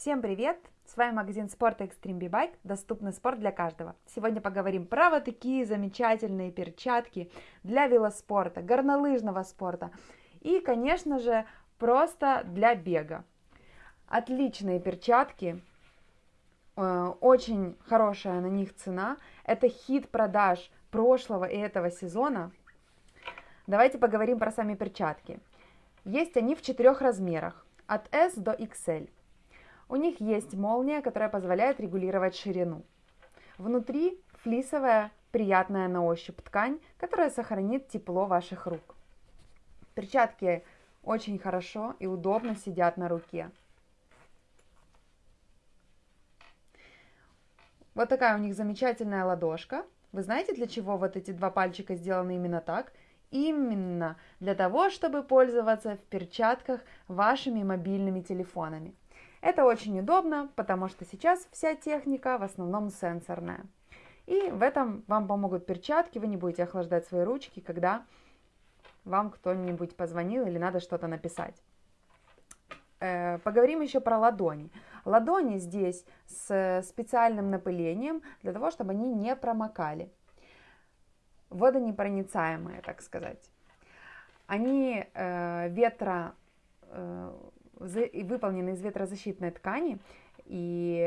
Всем привет! С вами магазин спорта Extreme B-Bike, доступный спорт для каждого. Сегодня поговорим про вот такие замечательные перчатки для велоспорта, горнолыжного спорта и, конечно же, просто для бега. Отличные перчатки, э, очень хорошая на них цена. Это хит продаж прошлого и этого сезона. Давайте поговорим про сами перчатки. Есть они в четырех размерах, от S до XL. У них есть молния, которая позволяет регулировать ширину. Внутри флисовая, приятная на ощупь ткань, которая сохранит тепло ваших рук. Перчатки очень хорошо и удобно сидят на руке. Вот такая у них замечательная ладошка. Вы знаете, для чего вот эти два пальчика сделаны именно так? Именно для того, чтобы пользоваться в перчатках вашими мобильными телефонами. Это очень удобно, потому что сейчас вся техника в основном сенсорная. И в этом вам помогут перчатки, вы не будете охлаждать свои ручки, когда вам кто-нибудь позвонил или надо что-то написать. Э, поговорим еще про ладони. Ладони здесь с специальным напылением для того, чтобы они не промокали. Водонепроницаемые, так сказать. Они э, ветро э, выполнены из ветрозащитной ткани, и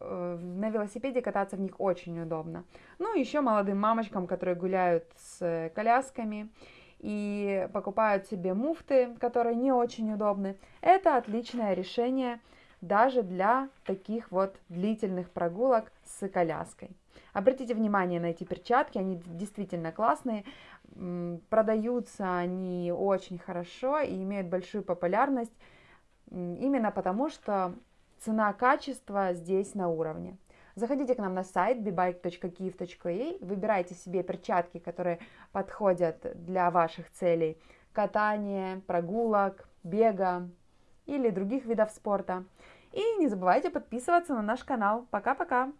э, на велосипеде кататься в них очень удобно. Ну, еще молодым мамочкам, которые гуляют с колясками и покупают себе муфты, которые не очень удобны, это отличное решение даже для таких вот длительных прогулок с коляской. Обратите внимание на эти перчатки, они действительно классные, продаются они очень хорошо и имеют большую популярность именно потому, что цена-качество здесь на уровне. Заходите к нам на сайт bebike.kiev.ua, выбирайте себе перчатки, которые подходят для ваших целей катания, прогулок, бега или других видов спорта. И не забывайте подписываться на наш канал. Пока-пока!